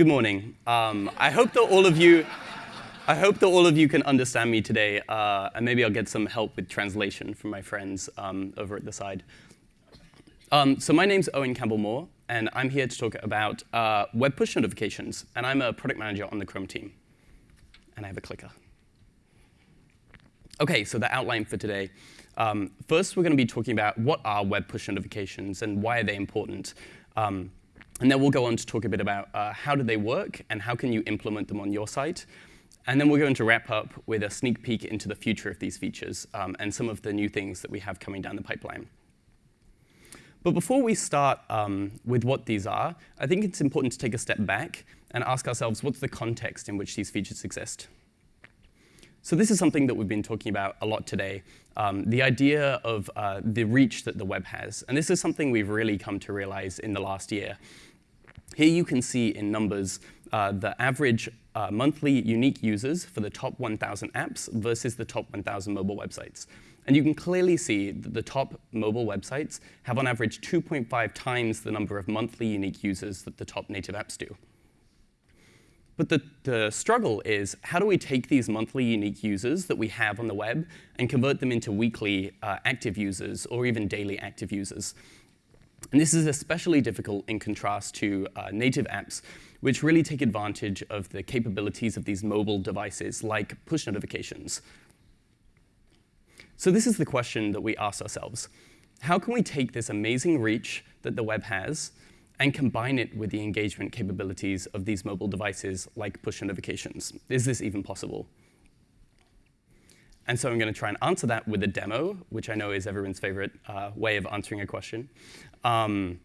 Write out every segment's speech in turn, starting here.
Good morning. Um, I hope that all of you, I hope that all of you can understand me today, uh, and maybe I'll get some help with translation from my friends um, over at the side. Um, so my name's Owen Campbell-Moore, and I'm here to talk about uh, web push notifications, and I'm a product manager on the Chrome team. And I have a clicker. OK, so the outline for today. Um, first, we're going to be talking about what are web push notifications and why are they important. Um, and then we'll go on to talk a bit about uh, how do they work and how can you implement them on your site. And then we're going to wrap up with a sneak peek into the future of these features um, and some of the new things that we have coming down the pipeline. But before we start um, with what these are, I think it's important to take a step back and ask ourselves, what's the context in which these features exist? So this is something that we've been talking about a lot today, um, the idea of uh, the reach that the web has. And this is something we've really come to realize in the last year. Here you can see in numbers uh, the average uh, monthly unique users for the top 1,000 apps versus the top 1,000 mobile websites. And you can clearly see that the top mobile websites have on average 2.5 times the number of monthly unique users that the top native apps do. But the, the struggle is, how do we take these monthly unique users that we have on the web and convert them into weekly uh, active users or even daily active users? And this is especially difficult in contrast to uh, native apps, which really take advantage of the capabilities of these mobile devices, like push notifications. So this is the question that we ask ourselves. How can we take this amazing reach that the web has and combine it with the engagement capabilities of these mobile devices like push notifications? Is this even possible? And so I'm going to try and answer that with a demo, which I know is everyone's favorite uh, way of answering a question. Um,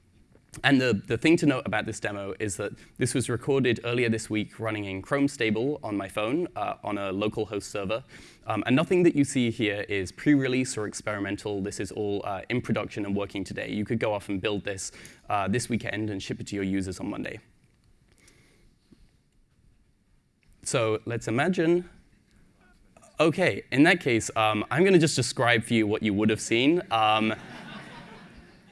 and the, the thing to note about this demo is that this was recorded earlier this week running in Chrome Stable on my phone uh, on a local host server. Um, and nothing that you see here is pre-release or experimental. This is all uh, in production and working today. You could go off and build this uh, this weekend and ship it to your users on Monday. So let's imagine. OK, in that case, um, I'm going to just describe for you what you would have seen. Um,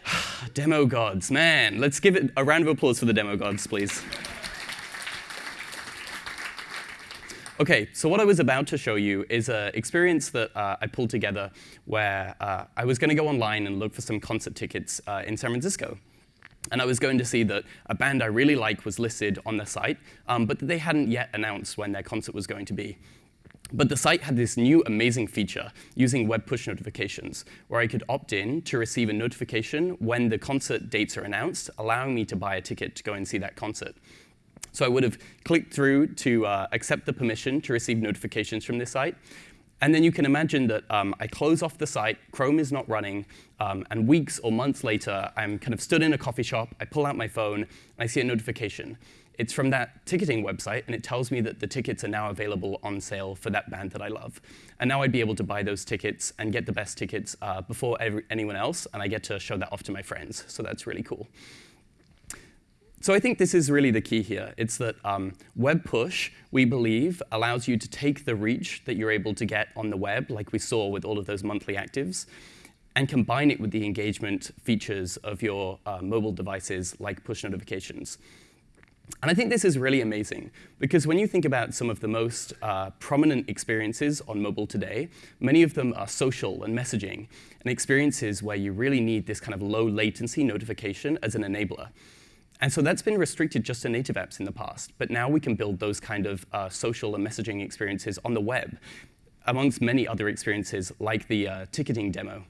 demo gods, man. Let's give it a round of applause for the demo gods, please. OK, so what I was about to show you is an experience that uh, I pulled together where uh, I was going to go online and look for some concert tickets uh, in San Francisco. And I was going to see that a band I really like was listed on the site, um, but they hadn't yet announced when their concert was going to be. But the site had this new amazing feature using web push notifications, where I could opt in to receive a notification when the concert dates are announced, allowing me to buy a ticket to go and see that concert. So I would have clicked through to uh, accept the permission to receive notifications from this site. And then you can imagine that um, I close off the site, Chrome is not running, um, and weeks or months later, I'm kind of stood in a coffee shop, I pull out my phone, and I see a notification. It's from that ticketing website, and it tells me that the tickets are now available on sale for that band that I love. And now I'd be able to buy those tickets and get the best tickets uh, before every, anyone else, and I get to show that off to my friends. So that's really cool. So I think this is really the key here. It's that um, web push, we believe, allows you to take the reach that you're able to get on the web, like we saw with all of those monthly actives, and combine it with the engagement features of your uh, mobile devices, like push notifications. And I think this is really amazing, because when you think about some of the most uh, prominent experiences on mobile today, many of them are social and messaging, and experiences where you really need this kind of low latency notification as an enabler. And so that's been restricted just to native apps in the past. But now we can build those kind of uh, social and messaging experiences on the web, amongst many other experiences like the uh, ticketing demo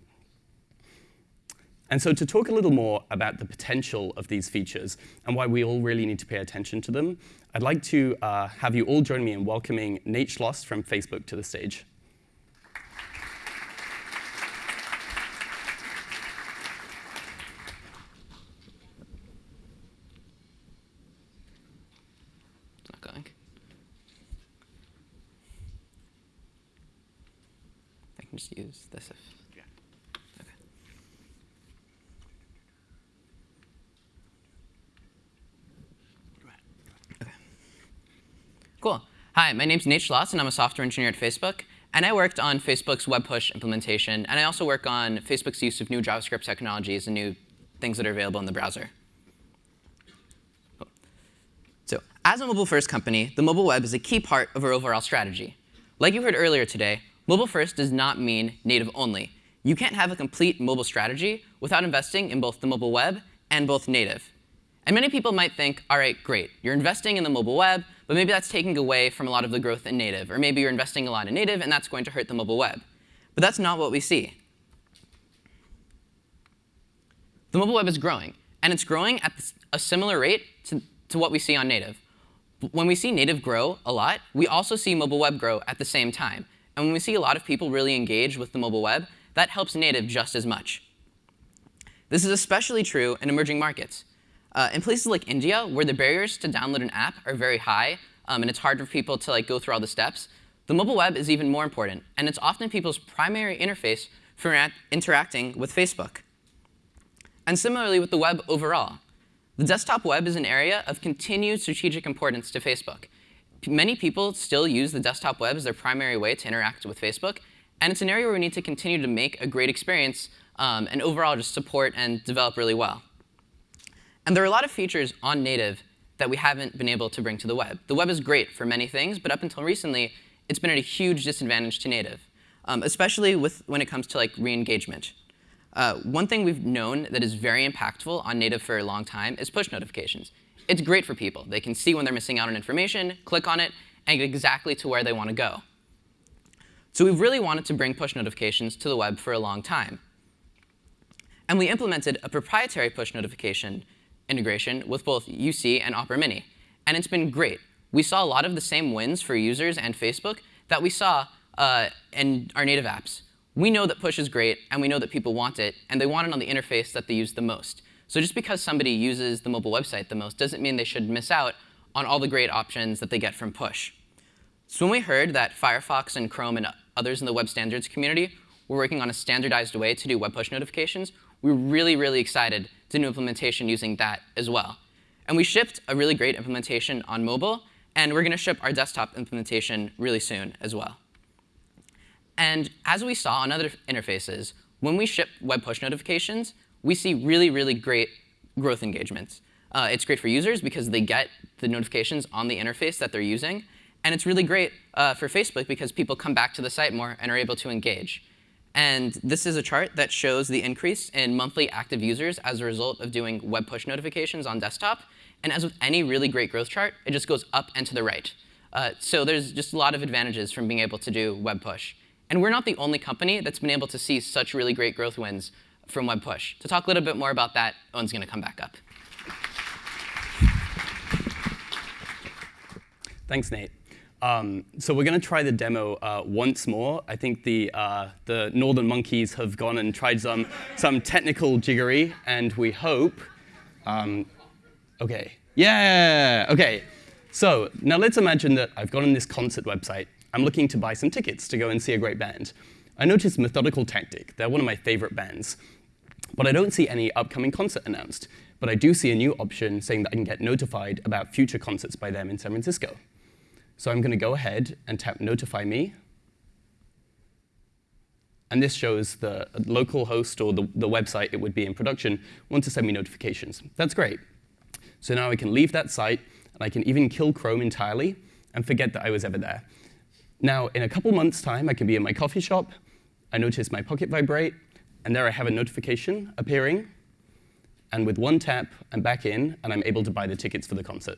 and so to talk a little more about the potential of these features and why we all really need to pay attention to them, I'd like to uh, have you all join me in welcoming Nate Schloss from Facebook to the stage. Not going. I can just use this if Cool. Hi, my name's Nate Schloss, and I'm a software engineer at Facebook. And I worked on Facebook's web push implementation. And I also work on Facebook's use of new JavaScript technologies and new things that are available in the browser. So As a mobile-first company, the mobile web is a key part of our overall strategy. Like you heard earlier today, mobile-first does not mean native only. You can't have a complete mobile strategy without investing in both the mobile web and both native. And many people might think, all right, great, you're investing in the mobile web, but maybe that's taking away from a lot of the growth in native. Or maybe you're investing a lot in native, and that's going to hurt the mobile web. But that's not what we see. The mobile web is growing, and it's growing at a similar rate to, to what we see on native. When we see native grow a lot, we also see mobile web grow at the same time. And when we see a lot of people really engage with the mobile web, that helps native just as much. This is especially true in emerging markets. Uh, in places like India, where the barriers to download an app are very high, um, and it's hard for people to like go through all the steps, the mobile web is even more important, and it's often people's primary interface for interacting with Facebook. And similarly with the web overall. The desktop web is an area of continued strategic importance to Facebook. Many people still use the desktop web as their primary way to interact with Facebook, and it's an area where we need to continue to make a great experience um, and overall just support and develop really well. And there are a lot of features on native that we haven't been able to bring to the web. The web is great for many things, but up until recently, it's been at a huge disadvantage to native, um, especially with, when it comes to like re-engagement. Uh, one thing we've known that is very impactful on native for a long time is push notifications. It's great for people. They can see when they're missing out on information, click on it, and get exactly to where they want to go. So we've really wanted to bring push notifications to the web for a long time. And we implemented a proprietary push notification integration with both UC and Opera Mini. And it's been great. We saw a lot of the same wins for users and Facebook that we saw uh, in our native apps. We know that push is great, and we know that people want it, and they want it on the interface that they use the most. So just because somebody uses the mobile website the most doesn't mean they should miss out on all the great options that they get from push. So when we heard that Firefox and Chrome and others in the web standards community were working on a standardized way to do web push notifications, we were really, really excited to do implementation using that as well. And we shipped a really great implementation on mobile, and we're going to ship our desktop implementation really soon as well. And as we saw on other interfaces, when we ship web push notifications, we see really, really great growth engagements. Uh, it's great for users because they get the notifications on the interface that they're using. And it's really great uh, for Facebook because people come back to the site more and are able to engage. And this is a chart that shows the increase in monthly active users as a result of doing web push notifications on desktop. And as with any really great growth chart, it just goes up and to the right. Uh, so there's just a lot of advantages from being able to do web push. And we're not the only company that's been able to see such really great growth wins from web push. To talk a little bit more about that, Owen's going to come back up. Thanks, Nate. Um, so we're going to try the demo uh, once more. I think the, uh, the Northern Monkeys have gone and tried some, some technical jiggery, and we hope. Um, OK. Yeah, OK. So now let's imagine that I've gone on this concert website. I'm looking to buy some tickets to go and see a great band. I notice Methodical Tactic. They're one of my favorite bands. But I don't see any upcoming concert announced. But I do see a new option saying that I can get notified about future concerts by them in San Francisco. So I'm going to go ahead and tap Notify Me. And this shows the local host or the, the website it would be in production want to send me notifications. That's great. So now I can leave that site, and I can even kill Chrome entirely and forget that I was ever there. Now, in a couple months' time, I can be in my coffee shop. I notice my pocket vibrate, and there I have a notification appearing. And with one tap, I'm back in, and I'm able to buy the tickets for the concert.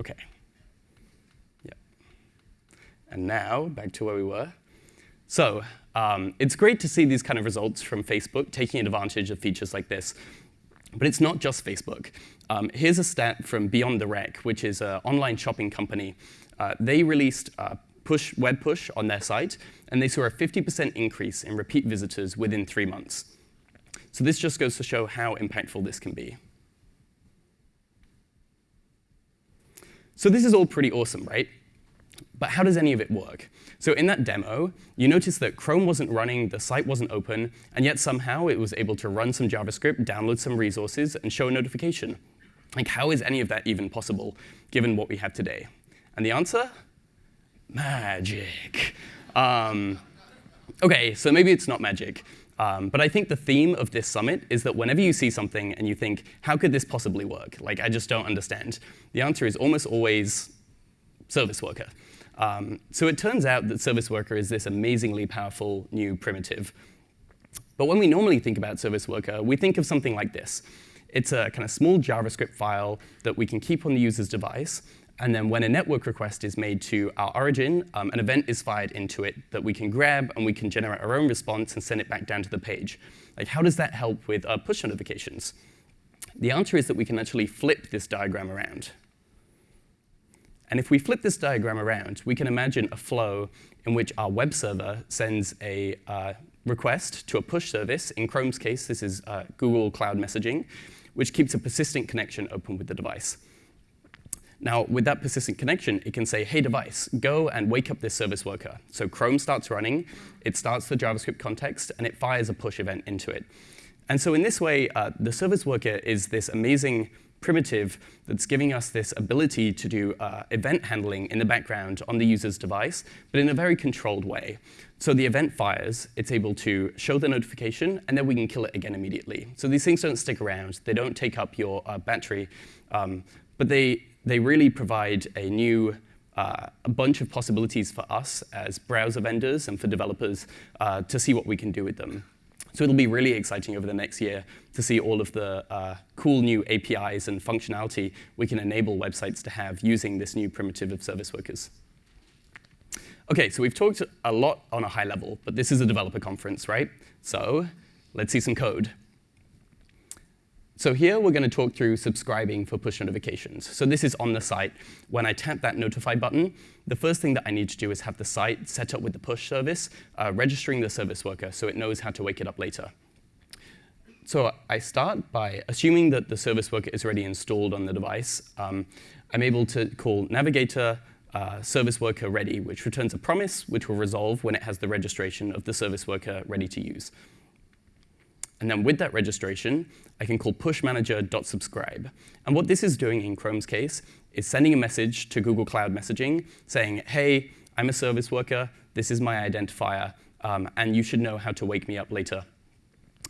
OK. Yeah. And now, back to where we were. So um, it's great to see these kind of results from Facebook taking advantage of features like this. But it's not just Facebook. Um, here's a stat from Beyond the Rack, which is an online shopping company. Uh, they released uh, push, web push on their site, and they saw a 50% increase in repeat visitors within three months. So this just goes to show how impactful this can be. So this is all pretty awesome, right? But how does any of it work? So in that demo, you notice that Chrome wasn't running, the site wasn't open, and yet somehow it was able to run some JavaScript, download some resources, and show a notification. Like, how is any of that even possible, given what we have today? And the answer? Magic. Um, OK, so maybe it's not magic. Um, but I think the theme of this summit is that whenever you see something and you think, how could this possibly work? Like, I just don't understand. The answer is almost always service worker. Um, so it turns out that service worker is this amazingly powerful new primitive. But when we normally think about service worker, we think of something like this. It's a kind of small JavaScript file that we can keep on the user's device. And then when a network request is made to our origin, um, an event is fired into it that we can grab, and we can generate our own response and send it back down to the page. Like, how does that help with uh, push notifications? The answer is that we can actually flip this diagram around. And if we flip this diagram around, we can imagine a flow in which our web server sends a uh, request to a push service. In Chrome's case, this is uh, Google Cloud Messaging, which keeps a persistent connection open with the device. Now, with that persistent connection, it can say, hey, device, go and wake up this service worker. So Chrome starts running, it starts the JavaScript context, and it fires a push event into it. And so in this way, uh, the service worker is this amazing primitive that's giving us this ability to do uh, event handling in the background on the user's device, but in a very controlled way. So the event fires, it's able to show the notification, and then we can kill it again immediately. So these things don't stick around. They don't take up your uh, battery, um, but they, they really provide a new uh, a bunch of possibilities for us as browser vendors and for developers uh, to see what we can do with them. So it'll be really exciting over the next year to see all of the uh, cool new APIs and functionality we can enable websites to have using this new primitive of service workers. OK, so we've talked a lot on a high level, but this is a developer conference, right? So let's see some code. So here we're going to talk through subscribing for push notifications. So this is on the site. When I tap that notify button, the first thing that I need to do is have the site set up with the push service, uh, registering the service worker so it knows how to wake it up later. So I start by assuming that the service worker is already installed on the device. Um, I'm able to call navigator uh, service worker ready, which returns a promise, which will resolve when it has the registration of the service worker ready to use. And then with that registration, I can call pushmanager.subscribe. And what this is doing in Chrome's case is sending a message to Google Cloud Messaging saying, hey, I'm a service worker, this is my identifier, um, and you should know how to wake me up later.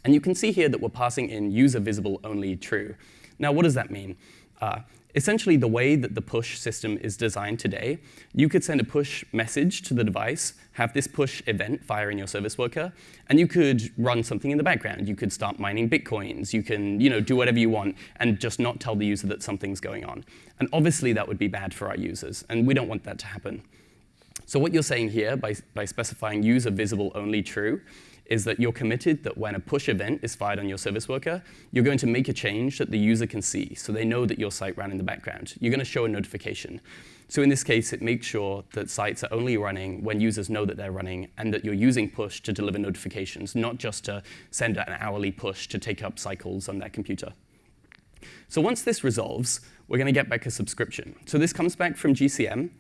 And you can see here that we're passing in user visible only true. Now, what does that mean? Uh, essentially, the way that the push system is designed today, you could send a push message to the device, have this push event fire in your service worker, and you could run something in the background. You could start mining bitcoins. You can you know, do whatever you want and just not tell the user that something's going on. And obviously, that would be bad for our users, and we don't want that to happen. So what you're saying here by, by specifying user visible only true is that you're committed that when a push event is fired on your service worker, you're going to make a change that the user can see, so they know that your site ran in the background. You're going to show a notification. So in this case, it makes sure that sites are only running when users know that they're running and that you're using push to deliver notifications, not just to send an hourly push to take up cycles on their computer. So once this resolves, we're going to get back a subscription. So this comes back from GCM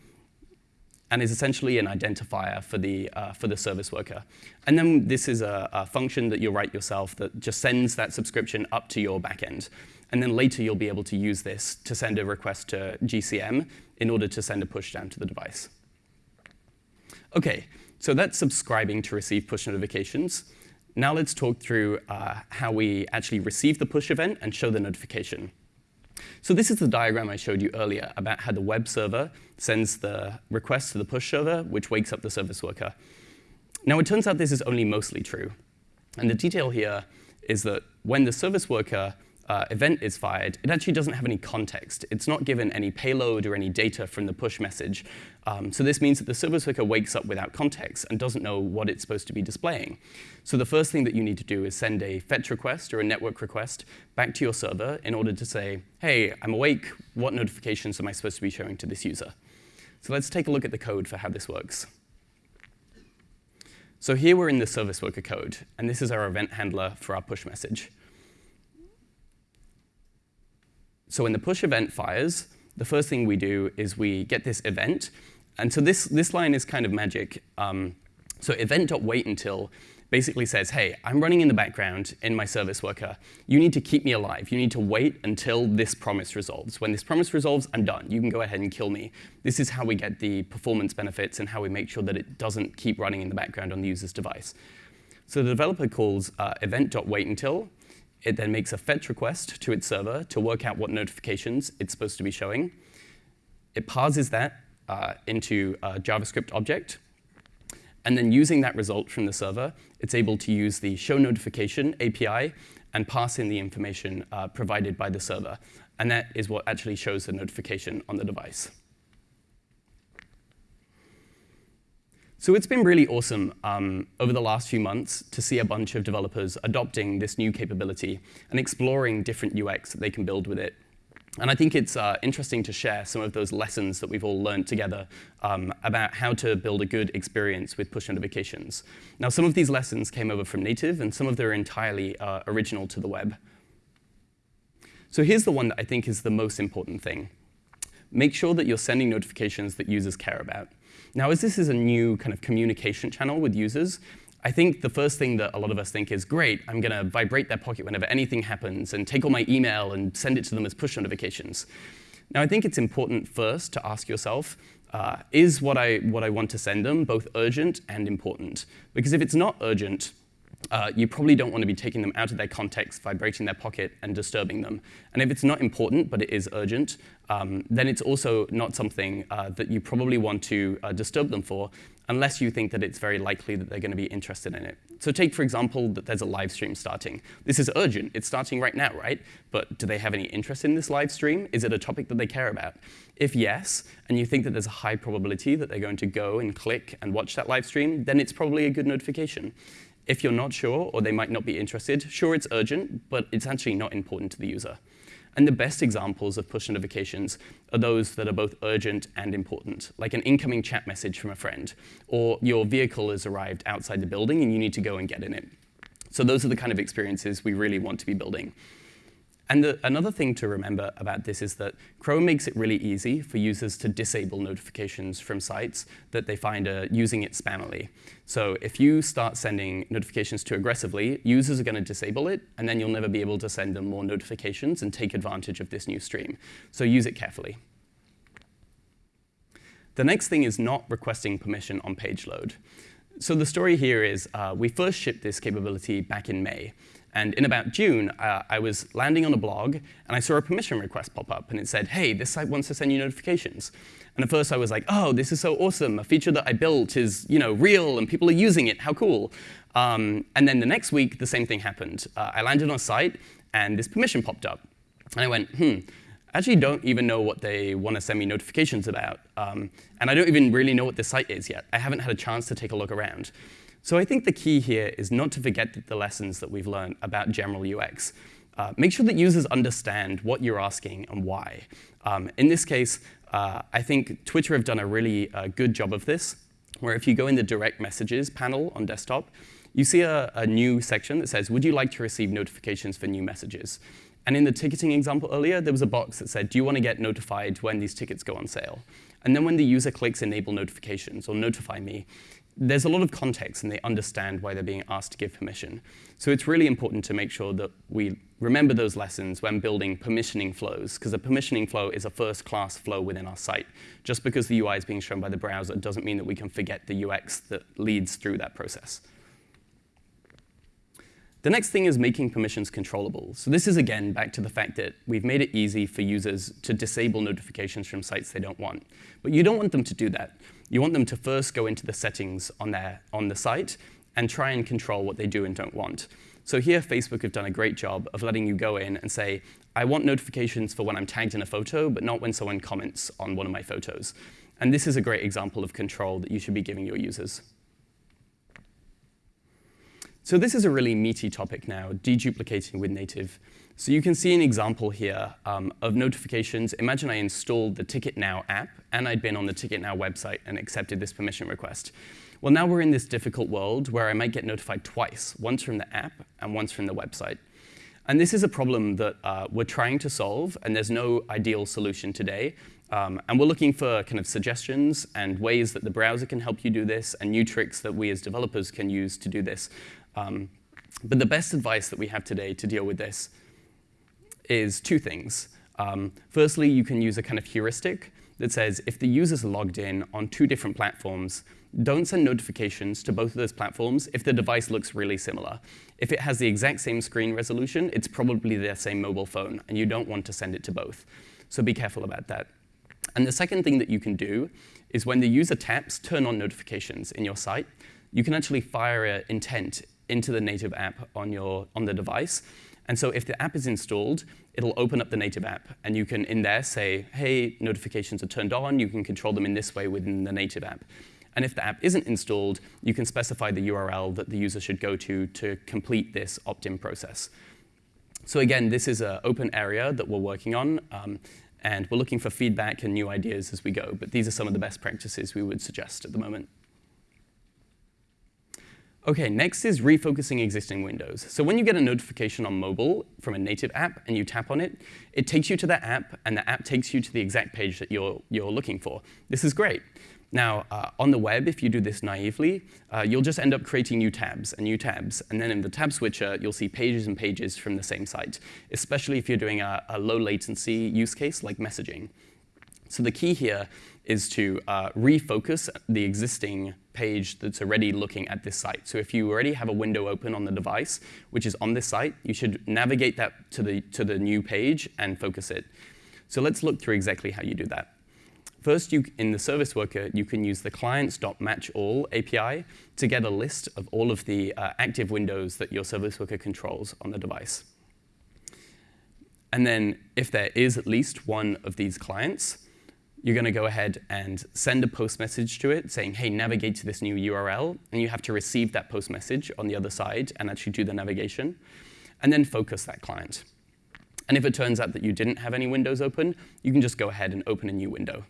and is essentially an identifier for the, uh, for the service worker. And then this is a, a, function that you'll write yourself that just sends that subscription up to your backend. And then later, you'll be able to use this to send a request to GCM in order to send a push down to the device. OK, so that's subscribing to receive push notifications. Now let's talk through uh, how we actually receive the push event and show the notification. So this is the diagram I showed you earlier about how the web server sends the request to the push server, which wakes up the service worker. Now, it turns out this is only mostly true. And the detail here is that when the service worker uh, event is fired, it actually doesn't have any context. It's not given any payload or any data from the push message. Um, so this means that the service worker wakes up without context and doesn't know what it's supposed to be displaying. So the first thing that you need to do is send a fetch request or a network request back to your server in order to say, hey, I'm awake. What notifications am I supposed to be showing to this user? So let's take a look at the code for how this works. So here we're in the service worker code, and this is our event handler for our push message. So when the push event fires, the first thing we do is we get this event. And so this, this line is kind of magic. Um, so event.waitUntil basically says, hey, I'm running in the background in my service worker. You need to keep me alive. You need to wait until this promise resolves. When this promise resolves, I'm done. You can go ahead and kill me. This is how we get the performance benefits and how we make sure that it doesn't keep running in the background on the user's device. So the developer calls uh, event.waitUntil. It then makes a fetch request to its server to work out what notifications it's supposed to be showing. It parses that uh, into a JavaScript object. And then using that result from the server, it's able to use the show notification API and pass in the information uh, provided by the server. And that is what actually shows the notification on the device. So it's been really awesome um, over the last few months to see a bunch of developers adopting this new capability and exploring different UX that they can build with it. And I think it's uh, interesting to share some of those lessons that we've all learned together um, about how to build a good experience with push notifications. Now, some of these lessons came over from native, and some of them are entirely uh, original to the web. So here's the one that I think is the most important thing. Make sure that you're sending notifications that users care about. Now, as this is a new kind of communication channel with users, I think the first thing that a lot of us think is, great, I'm going to vibrate their pocket whenever anything happens and take all my email and send it to them as push notifications. Now, I think it's important first to ask yourself, uh, is what I, what I want to send them both urgent and important? Because if it's not urgent, uh, you probably don't want to be taking them out of their context, vibrating their pocket, and disturbing them. And if it's not important, but it is urgent, um, then it's also not something uh, that you probably want to uh, disturb them for, unless you think that it's very likely that they're going to be interested in it. So take, for example, that there's a live stream starting. This is urgent. It's starting right now, right? But do they have any interest in this live stream? Is it a topic that they care about? If yes, and you think that there's a high probability that they're going to go and click and watch that live stream, then it's probably a good notification. If you're not sure, or they might not be interested, sure, it's urgent, but it's actually not important to the user. And the best examples of push notifications are those that are both urgent and important, like an incoming chat message from a friend, or your vehicle has arrived outside the building and you need to go and get in it. So those are the kind of experiences we really want to be building. And the, another thing to remember about this is that Chrome makes it really easy for users to disable notifications from sites that they find are using it spammily. So if you start sending notifications too aggressively, users are going to disable it, and then you'll never be able to send them more notifications and take advantage of this new stream. So use it carefully. The next thing is not requesting permission on page load. So the story here is uh, we first shipped this capability back in May. And in about June, uh, I was landing on a blog, and I saw a permission request pop up, and it said, hey, this site wants to send you notifications. And at first I was like, oh, this is so awesome. A feature that I built is you know, real, and people are using it. How cool. Um, and then the next week, the same thing happened. Uh, I landed on a site, and this permission popped up. And I went, hmm, I actually don't even know what they want to send me notifications about. Um, and I don't even really know what this site is yet. I haven't had a chance to take a look around. So I think the key here is not to forget the lessons that we've learned about general UX. Uh, make sure that users understand what you're asking and why. Um, in this case, uh, I think Twitter have done a really uh, good job of this, where if you go in the direct messages panel on desktop, you see a, a, new section that says, would you like to receive notifications for new messages? And in the ticketing example earlier, there was a box that said, do you want to get notified when these tickets go on sale? And then when the user clicks enable notifications or notify me, there's a lot of context and they understand why they're being asked to give permission. So it's really important to make sure that we remember those lessons when building permissioning flows, because a permissioning flow is a first-class flow within our site. Just because the UI is being shown by the browser doesn't mean that we can forget the UX that leads through that process. The next thing is making permissions controllable. So this is, again, back to the fact that we've made it easy for users to disable notifications from sites they don't want. But you don't want them to do that. You want them to first go into the settings on, their, on the site and try and control what they do and don't want. So here, Facebook have done a great job of letting you go in and say, I want notifications for when I'm tagged in a photo, but not when someone comments on one of my photos. And this is a great example of control that you should be giving your users. So this is a really meaty topic now, deduplicating with native. So you can see an example here um, of notifications. Imagine I installed the Ticket Now app, and I'd been on the Ticket Now website and accepted this permission request. Well, now we're in this difficult world where I might get notified twice, once from the app and once from the website. And this is a problem that uh, we're trying to solve, and there's no ideal solution today. Um, and we're looking for kind of suggestions and ways that the browser can help you do this, and new tricks that we as developers can use to do this. Um, but the best advice that we have today to deal with this is two things. Um, firstly, you can use a kind of heuristic that says if the user's logged in on two different platforms, don't send notifications to both of those platforms if the device looks really similar. If it has the exact same screen resolution, it's probably their same mobile phone, and you don't want to send it to both. So be careful about that. And the second thing that you can do is when the user taps turn on notifications in your site, you can actually fire an intent into the native app on, your, on the device. And so if the app is installed, it'll open up the native app. And you can, in there, say, hey, notifications are turned on. You can control them in this way within the native app. And if the app isn't installed, you can specify the URL that the user should go to to complete this opt-in process. So again, this is an open area that we're working on. Um, and we're looking for feedback and new ideas as we go. But these are some of the best practices we would suggest at the moment. OK, next is refocusing existing windows. So when you get a notification on mobile from a native app and you tap on it, it takes you to that app, and the app takes you to the exact page that you're, you're looking for. This is great. Now, uh, on the web, if you do this naively, uh, you'll just end up creating new tabs and new tabs. And then in the tab switcher, you'll see pages and pages from the same site, especially if you're doing a, a low latency use case like messaging. So the key here is to uh, refocus the existing page that's already looking at this site. So if you already have a window open on the device, which is on this site, you should navigate that to the, to the new page and focus it. So let's look through exactly how you do that. First, you, in the service worker, you can use the clients.matchAll API to get a list of all of the uh, active windows that your service worker controls on the device. And then if there is at least one of these clients, you're going to go ahead and send a post message to it saying, hey, navigate to this new URL. And you have to receive that post message on the other side and actually do the navigation. And then focus that client. And if it turns out that you didn't have any windows open, you can just go ahead and open a new window.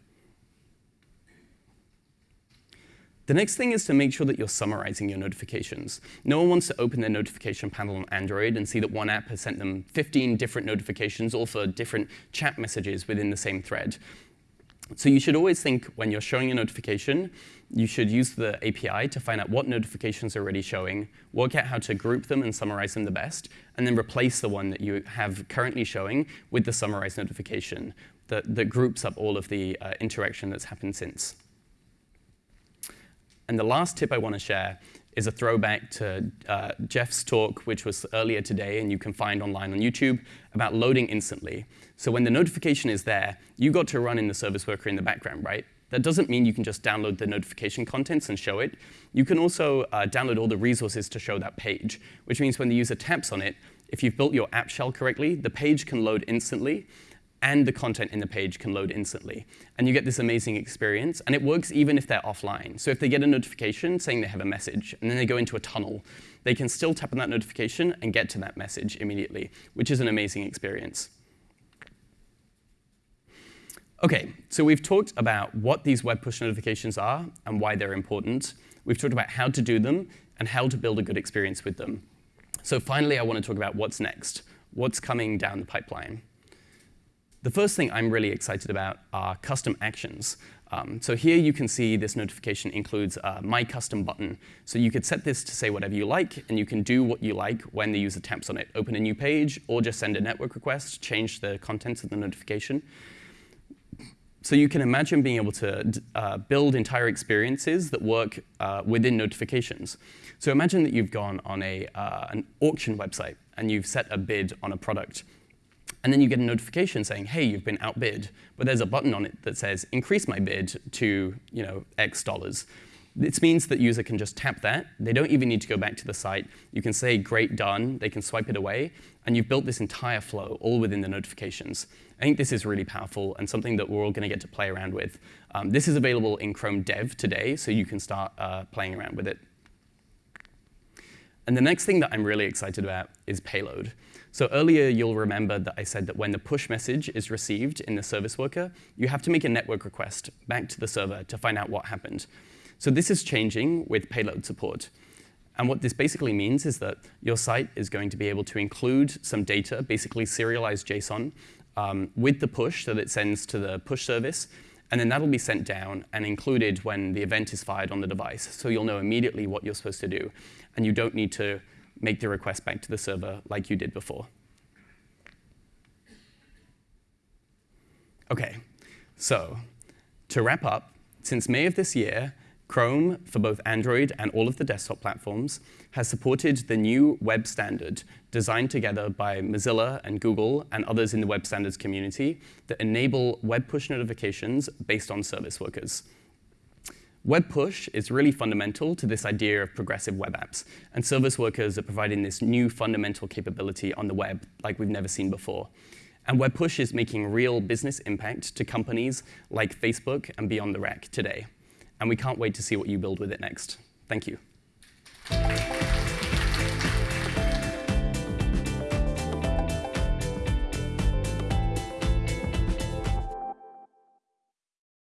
The next thing is to make sure that you're summarizing your notifications. No one wants to open their notification panel on Android and see that one app has sent them 15 different notifications, all for different chat messages within the same thread. So you should always think when you're showing a notification, you should use the API to find out what notifications are already showing, work out how to group them and summarize them the best, and then replace the one that you have currently showing with the summarized notification that, that groups up all of the uh, interaction that's happened since. And the last tip I want to share is a throwback to uh, Jeff's talk, which was earlier today, and you can find online on YouTube, about loading instantly. So when the notification is there, you got to run in the service worker in the background, right? That doesn't mean you can just download the notification contents and show it. You can also uh, download all the resources to show that page, which means when the user taps on it, if you've built your app shell correctly, the page can load instantly, and the content in the page can load instantly. And you get this amazing experience. And it works even if they're offline. So if they get a notification saying they have a message, and then they go into a tunnel, they can still tap on that notification and get to that message immediately, which is an amazing experience. OK, so we've talked about what these web push notifications are and why they're important. We've talked about how to do them and how to build a good experience with them. So finally, I want to talk about what's next, what's coming down the pipeline. The first thing I'm really excited about are custom actions. Um, so here you can see this notification includes a My Custom button. So you could set this to say whatever you like, and you can do what you like when the user taps on it. Open a new page, or just send a network request, change the contents of the notification. So you can imagine being able to uh, build entire experiences that work uh, within notifications. So imagine that you've gone on a, uh, an auction website, and you've set a bid on a product. And then you get a notification saying, hey, you've been outbid. But there's a button on it that says, increase my bid to you know, X dollars. This means that user can just tap that. They don't even need to go back to the site. You can say, great, done. They can swipe it away. And you've built this entire flow all within the notifications. I think this is really powerful and something that we're all going to get to play around with. Um, this is available in Chrome Dev today, so you can start uh, playing around with it. And the next thing that I'm really excited about is payload. So earlier, you'll remember that I said that when the push message is received in the service worker, you have to make a network request back to the server to find out what happened. So this is changing with payload support. And what this basically means is that your site is going to be able to include some data, basically serialized JSON, um, with the push that it sends to the push service. And then that'll be sent down and included when the event is fired on the device. So you'll know immediately what you're supposed to do. And you don't need to make the request back to the server like you did before. OK, so to wrap up, since May of this year, Chrome, for both Android and all of the desktop platforms, has supported the new web standard designed together by Mozilla and Google and others in the web standards community that enable web push notifications based on service workers. Web push is really fundamental to this idea of progressive web apps, and service workers are providing this new fundamental capability on the web like we've never seen before. And Web Push is making real business impact to companies like Facebook and Beyond the Rack today. And we can't wait to see what you build with it next. Thank you.